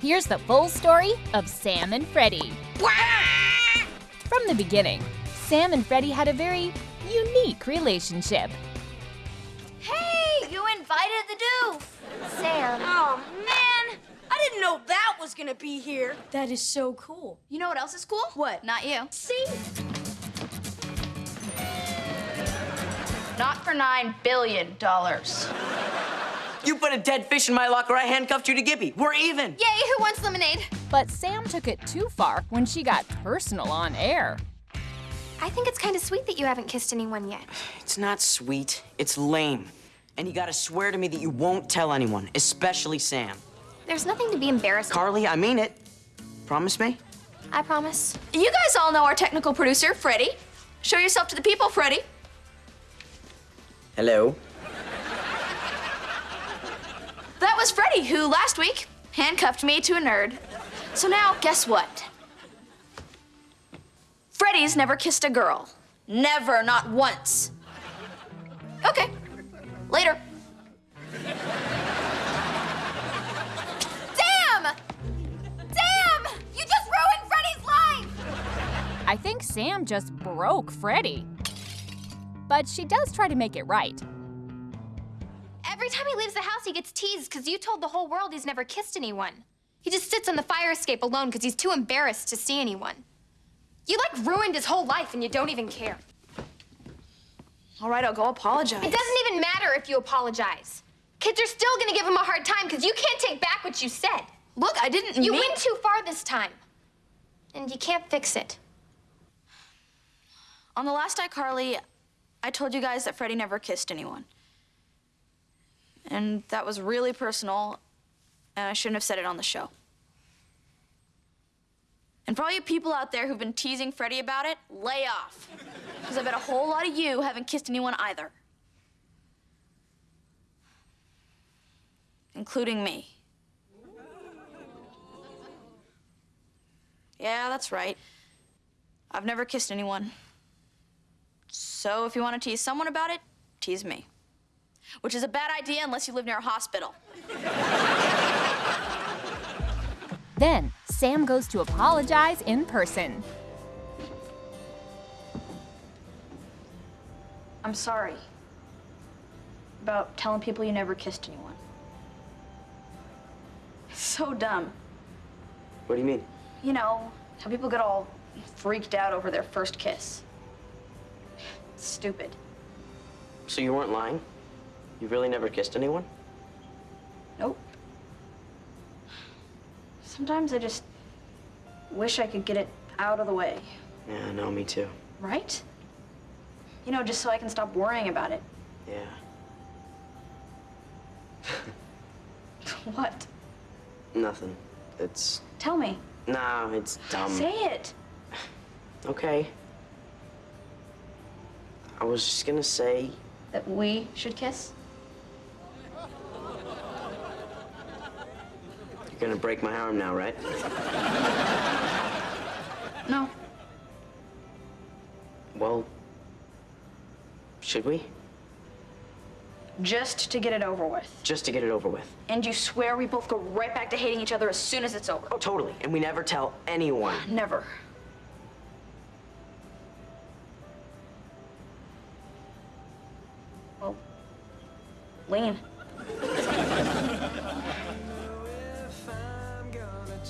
Here's the full story of Sam and Freddie. From the beginning, Sam and Freddie had a very unique relationship. Hey, you invited the doof. Sam. Oh, man. I didn't know that was gonna be here. That is so cool. You know what else is cool? What? Not you. See? Not for nine billion dollars. You put a dead fish in my locker, I handcuffed you to Gibby. We're even. Yay, who wants lemonade? But Sam took it too far when she got personal on air. I think it's kind of sweet that you haven't kissed anyone yet. It's not sweet, it's lame. And you gotta swear to me that you won't tell anyone, especially Sam. There's nothing to be embarrassed. Carly, I mean it. Promise me? I promise. You guys all know our technical producer, Freddie. Show yourself to the people, Freddie. Hello? That was Freddie, who last week handcuffed me to a nerd. So now, guess what? Freddie's never kissed a girl. Never, not once. Okay, later. Damn! Damn! You just ruined Freddie's life! I think Sam just broke Freddie. But she does try to make it right. Every time he leaves the house, he gets teased because you told the whole world he's never kissed anyone. He just sits on the fire escape alone because he's too embarrassed to see anyone. You like ruined his whole life and you don't even care. All right, I'll go apologize. It doesn't even matter if you apologize. Kids are still gonna give him a hard time because you can't take back what you said. Look, I didn't You mean- went too far this time. And you can't fix it. On the last iCarly, I told you guys that Freddie never kissed anyone. And that was really personal, and I shouldn't have said it on the show. And for all you people out there who've been teasing Freddie about it, lay off. Because I bet a whole lot of you haven't kissed anyone either. Including me. Yeah, that's right. I've never kissed anyone. So if you want to tease someone about it, tease me. Which is a bad idea unless you live near a hospital. Then Sam goes to apologize in person. I'm sorry about telling people you never kissed anyone. It's so dumb. What do you mean? You know, how people get all freaked out over their first kiss. It's stupid. So you weren't lying? You really never kissed anyone? Nope. Sometimes I just wish I could get it out of the way, Yeah, no, me too. right? You know, just so I can stop worrying about it. Yeah. What? Nothing. It's. Tell me. Nah, it's dumb. Say it. Okay. I was just gonna say. That we should kiss? You're gonna break my arm now, right? No. Well. Should we? Just to get it over with. Just to get it over with. And you swear we both go right back to hating each other as soon as it's over? Oh, totally. And we never tell anyone. Never. Well,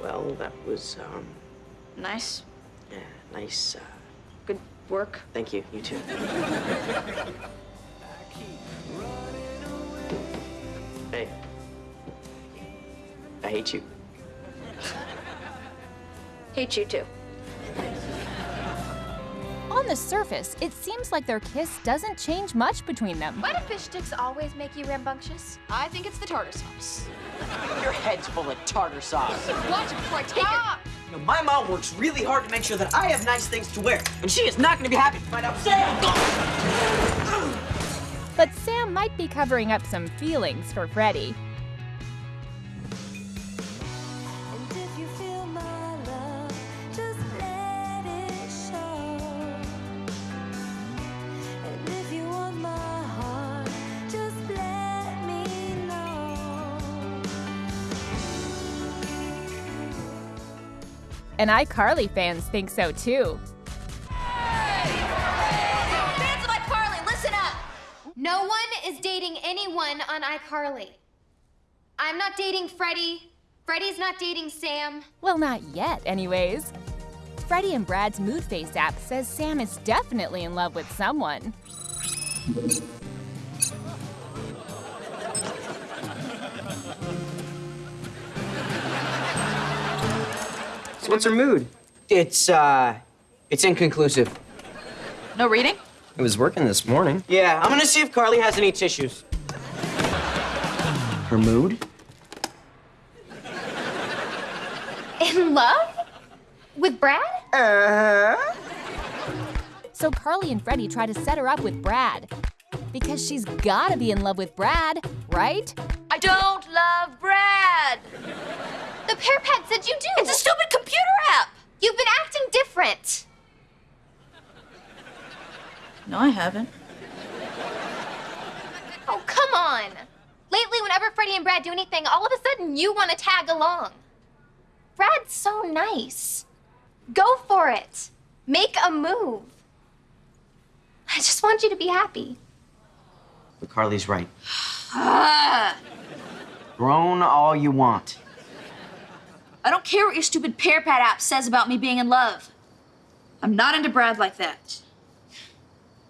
Well, that was, um, Nice. yeah, nice. Uh, Good work. thank you. You too. I hate you. Hate you too. On the surface, it seems like their kiss doesn't change much between them. Why do fish sticks always make you rambunctious? I think it's the tartar sauce. Your head's full of tartar sauce. Watch it before I take Stop! You know, my mom works really hard to make sure that I have nice things to wear, and she is not going to be happy to find out. Sam! But Sam might be covering up some feelings for Freddie. And iCarly fans think so too. Fans of iCarly, listen up! No one is dating anyone on iCarly. I'm not dating Freddie. Freddie's not dating Sam. Well, not yet, anyways. Freddie and Brad's Mood Face app says Sam is definitely in love with someone. What's her mood? It's, uh, it's inconclusive. No reading? It was working this morning. Yeah, I'm gonna see if Carly has any tissues. Her mood? In love? With Brad? Uh huh. So Carly and Freddie try to set her up with Brad. Because she's gotta be in love with Brad, right? I don't love Brad! The PearPad said you do. It's a stupid computer app! You've been acting different. No, I haven't. Oh, come on. Lately, whenever Freddie and Brad do anything, all of a sudden you want to tag along. Brad's so nice. Go for it. Make a move. I just want you to be happy. But Carly's right. Groan all you want. I don't care what your stupid PearPad app says about me being in love. I'm not into Brad like that.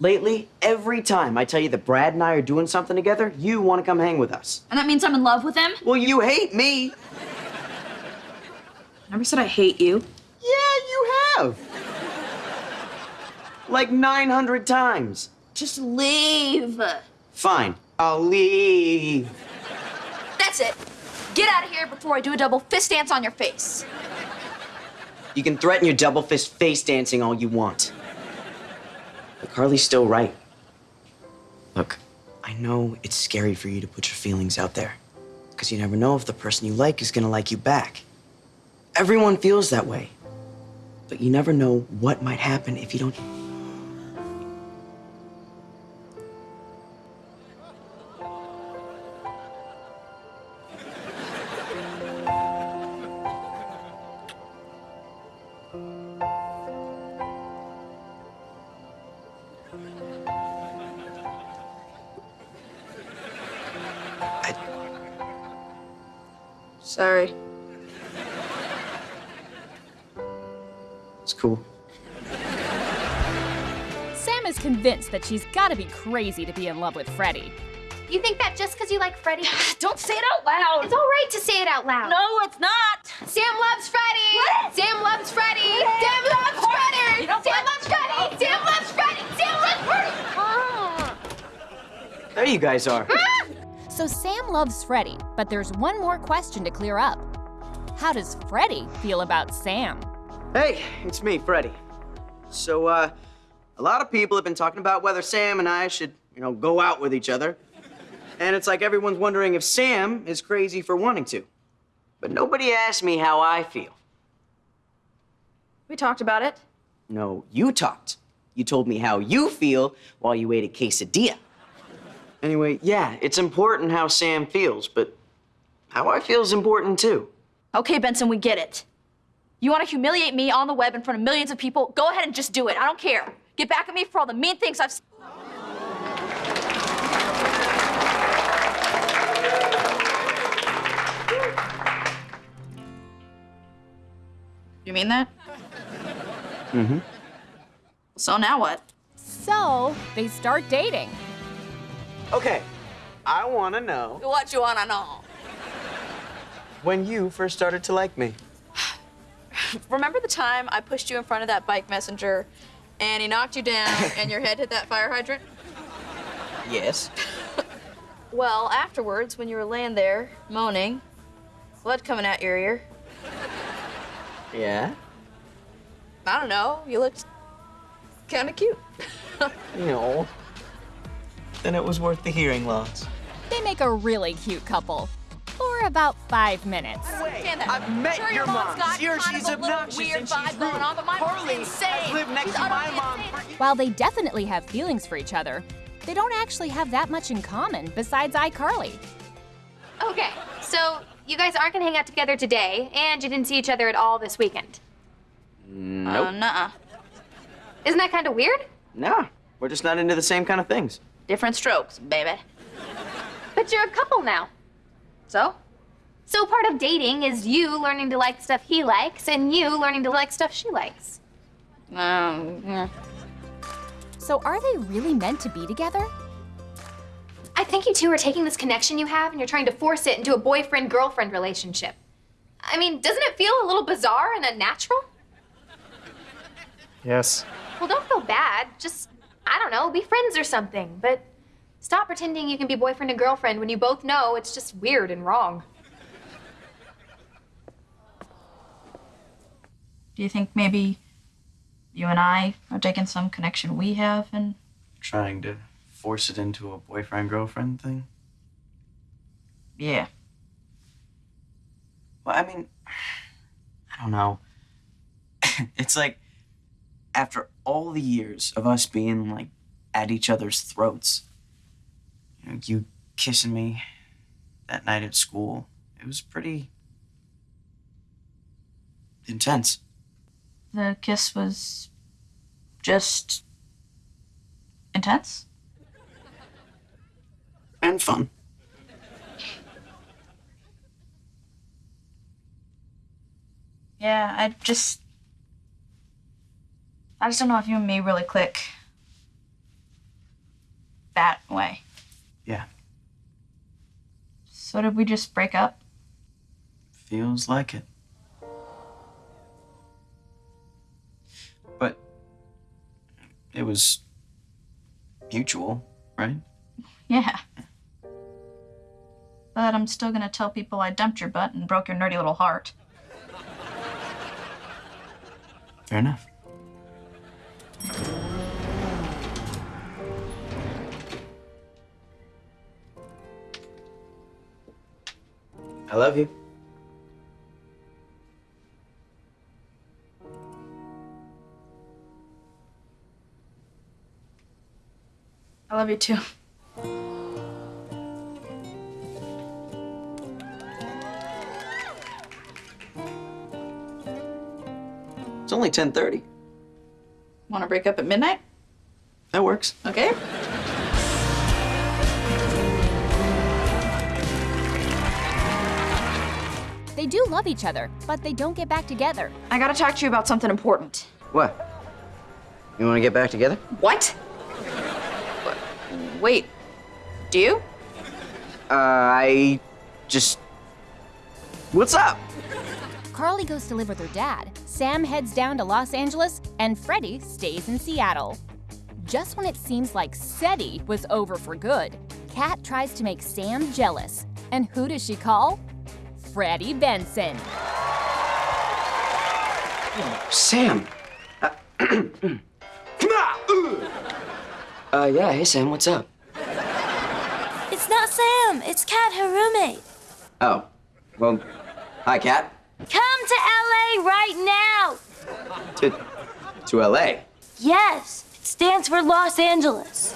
Lately, every time I tell you that Brad and I are doing something together, you want to come hang with us. And that means I'm in love with him? Well, you hate me. Never said I hate you. Yeah, you have. Like 900 times. Just leave. Fine, I'll leave. That's it. Get out of here before I do a double fist dance on your face. You can threaten your double fist face dancing all you want. But Carly's still right. Look, I know it's scary for you to put your feelings out there. Because you never know if the person you like is gonna like you back. Everyone feels that way. But you never know what might happen if you don't. Sorry. It's cool. Sam is convinced that she's gotta be crazy to be in love with Freddie. You think that just because you like Freddie? Don't say it out loud. It's all right to say it out loud. No, it's not. Sam loves Freddie. What? Sam loves Freddie. Sam loves Freddie. You know Sam what? loves Freddie. Sam loves Freddie. Sam loves Freddie. Ah. There you guys are. So Sam loves Freddie, but there's one more question to clear up. How does Freddie feel about Sam? Hey, it's me, Freddie. So, uh, a lot of people have been talking about whether Sam and I should, you know, go out with each other. And it's like everyone's wondering if Sam is crazy for wanting to. But nobody asked me how I feel. We talked about it. No, you talked. You told me how you feel while you ate a quesadilla. Anyway, yeah, it's important how Sam feels, but how I feel is important too. Okay, Benson, we get it. You want to humiliate me on the web in front of millions of people? Go ahead and just do it. I don't care. Get back at me for all the mean things I've. s- You mean that? Mm-hmm. So now what? So they start dating. Okay, I want to know What you wanna know? when you first started to like me. Remember the time I pushed you in front of that bike messenger and he knocked you down and your head hit that fire hydrant? Yes. Well, afterwards, when you were laying there moaning, blood coming out your ear, Yeah? I don't know, you looked kind of cute. You know. Then it was worth the hearing loss. They make a really cute couple. For about five minutes. I've met Sure, your mom's mom. got Here kind she's of a little obnoxious weird and she's vibe going rude. on, but my mom's Carly insane. has lived next She's to my mom While they definitely have feelings for each other, they don't actually have that much in common besides iCarly. Okay, so you guys aren't gonna hang out together today, and you didn't see each other at all this weekend. Uh, nuh-uh. Isn't that kind of weird? No, we're just not into the same kind of things. Different strokes, baby. But you're a couple now. So? So part of dating is you learning to like stuff he likes, and you learning to like stuff she likes. Um, yeah. So are they really meant to be together? I think you two are taking this connection you have and you're trying to force it into a boyfriend girlfriend relationship. I mean, doesn't it feel a little bizarre and unnatural? Yes. Well, don't feel bad. Just, I don't know, be friends or something. But stop pretending you can be boyfriend and girlfriend when you both know it's just weird and wrong. Do you think maybe you and I are taking some connection we have and Trying to force it into a boyfriend girlfriend thing? yeah. Well, I mean, I don't know. it's like after all the years of us being like at each other's throats, you know, you kissing me that night at school, it was pretty intense. The kiss was just intense. And fun. Yeah, I just I just don't know if you and me really click that way. Yeah. So did we just break up? Feels like it. But it was mutual, right? Yeah. But I'm still gonna tell people I dumped your butt and broke your nerdy little heart. Fair enough. I love you. I love you too. It's only 10:30. Wanna break up at midnight? That works. Okay. Do love each other, but they don't get back together. I gotta talk to you about something important. What? You want to get back together? What? Wait. Do you? Uh, I just. What's up? Carly goes to live with her dad, Sam heads down to Los Angeles, and Freddie stays in Seattle. Just when it seems like Seddie was over for good, Cat tries to make Sam jealous. And who does she call? Freddie Benson. Sam. Uh, Come on. Uh, yeah. Hey, Sam. What's up? It's not Sam, it's Cat, her roommate. Oh. Well. Hi, Cat. Come to LA right now. To. To L.A. Yes, it stands for Los Angeles.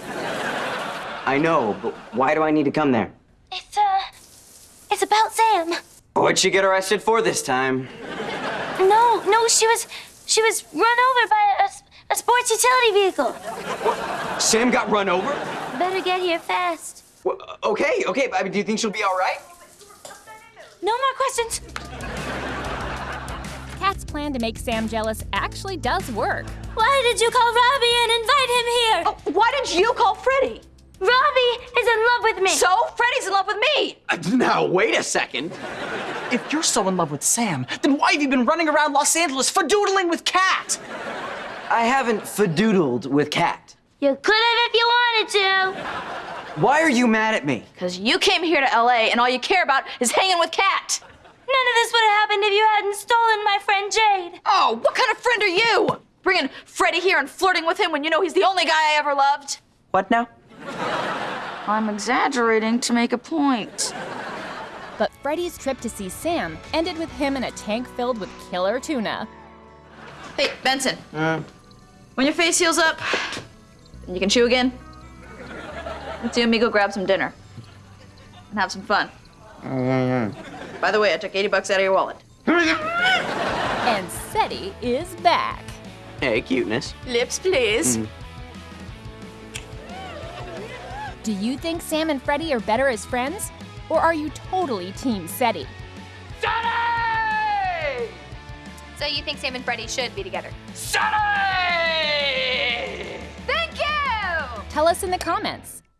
I know, but why do I need to come there? It's, uh, it's about Sam. What'd she get arrested for this time? No, no, she was, she was run over by a, a sports utility vehicle. Sam got run over? Better get here fast. Well, okay, okay. but I mean, do you think she'll be all right? No more questions. Cat's plan to make Sam jealous actually does work. Why did you call Robbie and invite him here? Oh, why did you call Freddie? Robbie is in love with me. So Freddie's in love with me. Uh, now, wait a second. If you're so in love with Sam, then why have you been running around Los Angeles fadoodling with Cat? I haven't fadoodled with Cat. you could have if you wanted to. Why are you mad at me? Because you came here to LA and all you care about is hanging with Cat. None of this would have happened if you hadn't stolen my friend Jade. Oh, what kind of friend are you? Bringing Freddie here and flirting with him when you know he's the only guy I ever loved? What now? I'm exaggerating to make a point. But Freddie's trip to see Sam ended with him in a tank filled with killer tuna. Hey, Benson. When your face heals up and you can chew again, let's you and me go grab some dinner and have some fun. Oh, By the way, I took 80 bucks out of your wallet. And Seddie is back. Hey, cuteness. Lips, please. Mm. Do you think Sam and Freddie are better as friends? Or are you totally Team Seddie? So you think Sam and Freddie should be together? Sonny! Thank you! Tell us in the comments.